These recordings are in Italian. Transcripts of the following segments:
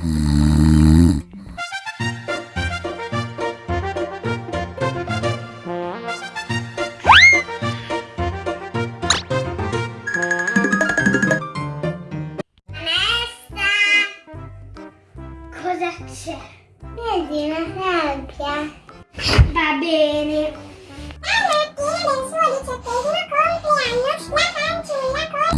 Cosa c'è? Vedi una sabbia? Va bene. Fine del suo diciottesimo compleanno, la fanciulla con...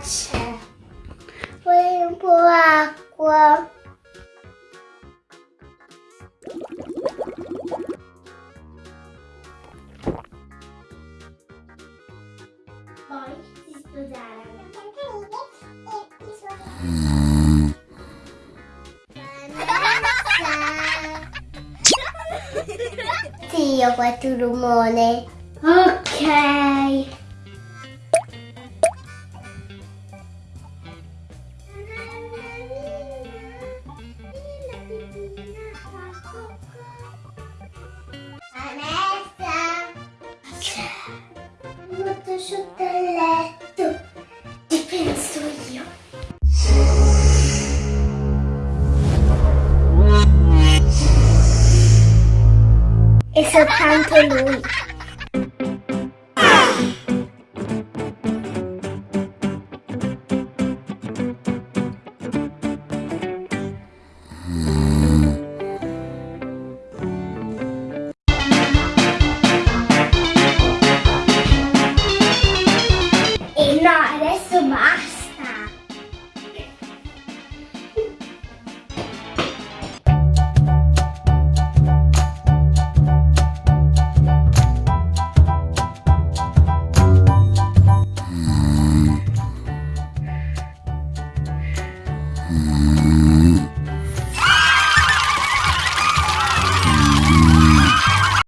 C'è? Vuoi un po' acqua? Poi si sposarono. Sì, ho fatto un rumore. Ok. Molto sotto il letto. Ti penso io. E soltanto lui.